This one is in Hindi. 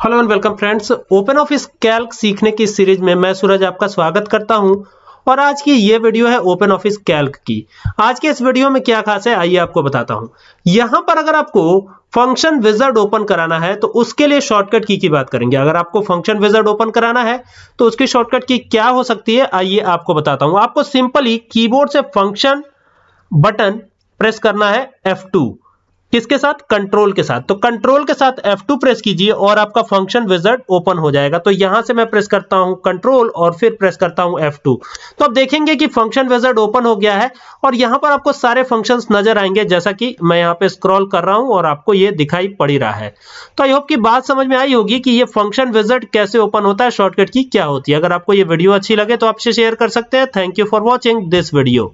Hello and welcome friends open office Calc सीखने की सीरीज़ में मैं सूरज आपका स्वागत करता हूँ। और आज की ये वीडियो है ओपन ऑफ़िस कैल्क की। आज के इस वीडियो में क्या खास है, आइए आपको बताता हूँ। यहाँ पर अगर आपको फ़ंक्शन विजर्ड ओपन कराना है तो उसके लिए शॉर्टकट की की बात करेंगे। अगर आपको फ़ंक्शन विजर्ड ओपन कराना है तो उसकी शॉर्टकट की क्या हो सकती है, आइए आपको बताता हूँ। आपको सिंपली कीबोर्ड से फ़ंक्शन बटन प्रेस करना है F2 किसके साथ? कंट्रोल के साथ। तो कंट्रोल के साथ F2 प्रेस कीजिए और आपका फ़ंक्शन विजर्ड ओपन हो जाएगा। तो यहाँ से मैं प्रेस करता हूँ कंट्रोल और फिर प्रेस करता हूँ F2 तो आप देखेंगे कि फ़ंक्शन विजर्ड ओपन हो गया है और यहाँ पर आपको सारे फ़ंक्शंस नज़र आएँगे, जैसा कि मैं यहाँ पे स्क्रॉल कर रहा हूँ और आपको ये दिखाई पड़ रहा है। तो आई होप की बात समझ में आई होगी कि ये फ़ंक्शन विजर्ड कैसे ओपन होता है शॉर्टकट की क्या होती है। अगर आपको ये वीडियो अच्छी लगे तो आपसे शेयर कर सकते हैं। Thank you for watching this video